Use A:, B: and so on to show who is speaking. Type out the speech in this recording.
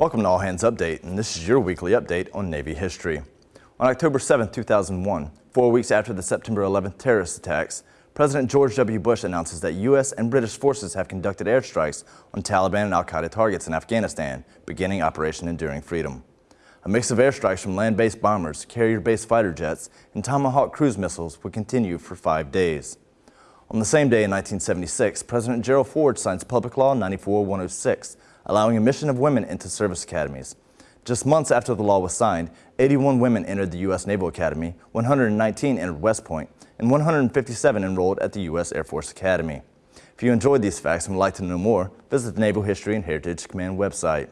A: Welcome to All Hands Update, and this is your weekly update on Navy history. On October 7, 2001, four weeks after the September 11th terrorist attacks, President George W. Bush announces that U.S. and British forces have conducted airstrikes on Taliban and al-Qaeda targets in Afghanistan, beginning Operation Enduring Freedom. A mix of airstrikes from land-based bombers, carrier-based fighter jets, and Tomahawk cruise missiles would continue for five days. On the same day in 1976, President Gerald Ford signs Public Law 94-106, allowing admission of women into service academies. Just months after the law was signed, 81 women entered the U.S. Naval Academy, 119 entered West Point, and 157 enrolled at the U.S. Air Force Academy. If you enjoyed these facts and would like to know more, visit the Naval History and Heritage Command website.